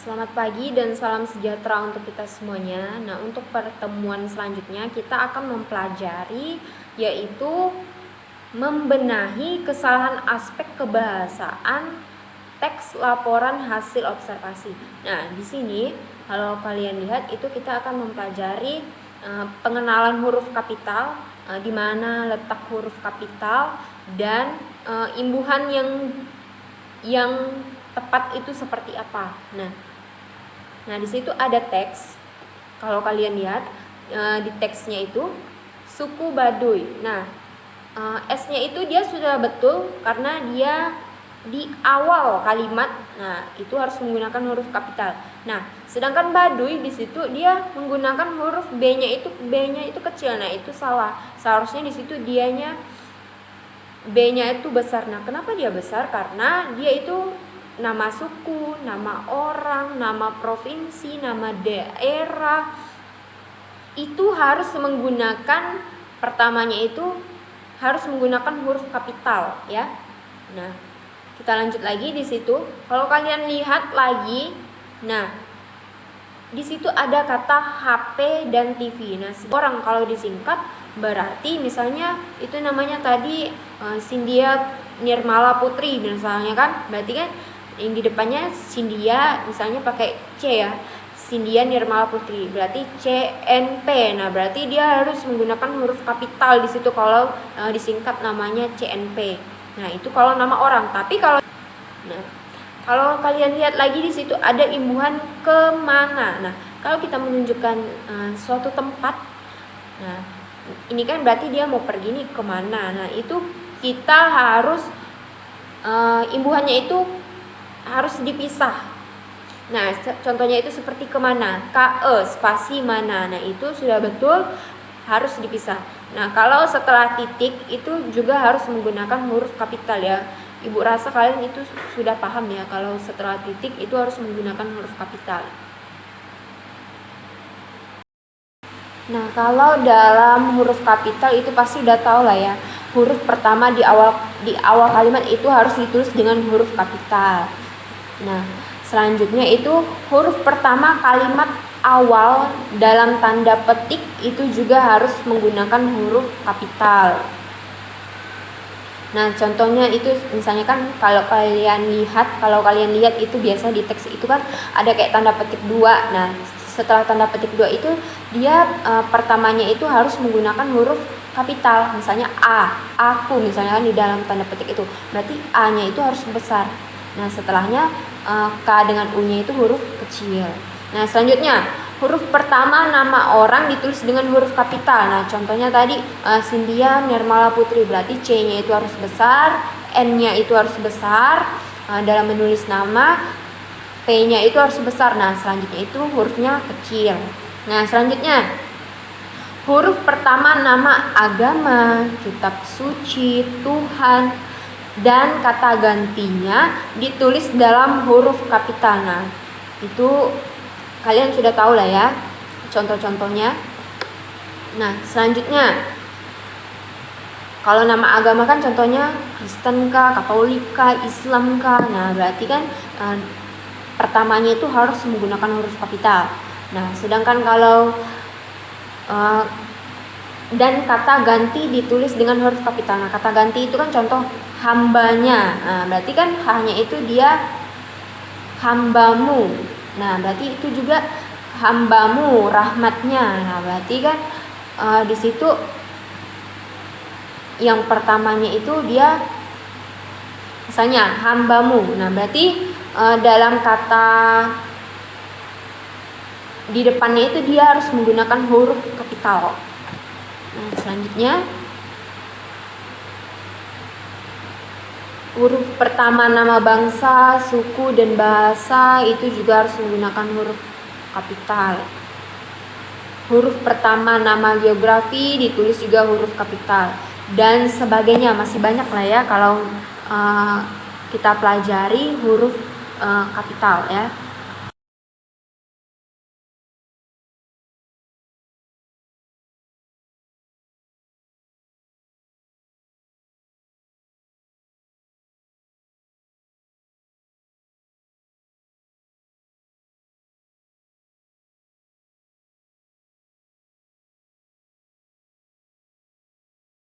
Selamat pagi dan salam sejahtera untuk kita semuanya. Nah, untuk pertemuan selanjutnya kita akan mempelajari yaitu membenahi kesalahan aspek kebahasaan teks laporan hasil observasi. Nah, di sini kalau kalian lihat itu kita akan mempelajari uh, pengenalan huruf kapital, uh, di mana letak huruf kapital dan uh, imbuhan yang yang tepat itu seperti apa. Nah, Nah, di situ ada teks. Kalau kalian lihat e, di teksnya itu suku Baduy. Nah, e, S-nya itu dia sudah betul karena dia di awal kalimat. Nah, itu harus menggunakan huruf kapital. Nah, sedangkan Baduy di situ dia menggunakan huruf B-nya itu B-nya itu kecil. Nah, itu salah. Seharusnya di situ dianya B-nya itu besar. Nah, kenapa dia besar? Karena dia itu nama suku, nama orang, nama provinsi, nama daerah itu harus menggunakan pertamanya itu harus menggunakan huruf kapital ya. Nah, kita lanjut lagi di situ. Kalau kalian lihat lagi, nah di situ ada kata HP dan TV. Nah, orang kalau disingkat berarti misalnya itu namanya tadi uh, Sindia Nirmala Putri misalnya kan, berarti kan yang di depannya Cindia misalnya pakai C ya. Cindia Nirmala Putri. Berarti CNP nah berarti dia harus menggunakan huruf kapital di situ kalau uh, disingkat namanya CNP nah itu kalau nama orang. Tapi kalau nah kalau kalian lihat lagi di situ ada imbuhan ke mana. Nah kalau kita menunjukkan uh, suatu tempat nah ini kan berarti dia mau pergi nih ke mana. Nah itu kita harus uh, imbuhannya itu harus dipisah. Nah, contohnya itu seperti ke mana? KE, spasi mana. Nah, itu sudah betul harus dipisah. Nah, kalau setelah titik itu juga harus menggunakan huruf kapital ya. Ibu rasa kalian itu sudah paham ya kalau setelah titik itu harus menggunakan huruf kapital. Nah, kalau dalam huruf kapital itu pasti udah tahu lah ya. Huruf pertama di awal di awal kalimat itu harus ditulis dengan huruf kapital. Nah, selanjutnya itu huruf pertama kalimat awal dalam tanda petik itu juga harus menggunakan huruf kapital. Nah, contohnya itu misalnya kan kalau kalian lihat, kalau kalian lihat itu biasa di teks itu kan ada kayak tanda petik dua. Nah, setelah tanda petik dua itu dia e, pertamanya itu harus menggunakan huruf kapital. Misalnya A, aku misalnya kan di dalam tanda petik itu. Berarti A-nya itu harus besar. Nah, setelahnya uh, K dengan U-nya itu huruf kecil. Nah, selanjutnya huruf pertama nama orang ditulis dengan huruf kapital. Nah, contohnya tadi uh, Cynthia Nirmala Putri berarti C-nya itu harus besar, N-nya itu harus besar uh, dalam menulis nama, P-nya itu harus besar. Nah, selanjutnya itu hurufnya kecil. Nah, selanjutnya huruf pertama nama agama, kitab suci, Tuhan, dan kata gantinya ditulis dalam huruf kapital. Nah, itu kalian sudah tahu lah ya contoh-contohnya. Nah, selanjutnya kalau nama agama kan contohnya Kristen kah, Katolik kah, Islam kah. Nah, berarti kan eh, pertamanya itu harus menggunakan huruf kapital. Nah, sedangkan kalau eh, dan kata ganti ditulis dengan huruf kapital. Nah, kata ganti itu kan contoh hambanya. Nah, berarti kan hanya itu dia hambamu. Nah, berarti itu juga hambamu rahmatnya. Nah, berarti kan uh, di situ yang pertamanya itu dia misalnya hambamu. Nah, berarti uh, dalam kata di depannya itu dia harus menggunakan huruf kapital. Nah, selanjutnya huruf pertama nama bangsa, suku dan bahasa itu juga harus menggunakan huruf kapital. Huruf pertama nama geografi ditulis juga huruf kapital dan sebagainya masih banyak lah ya kalau uh, kita pelajari huruf uh, kapital ya.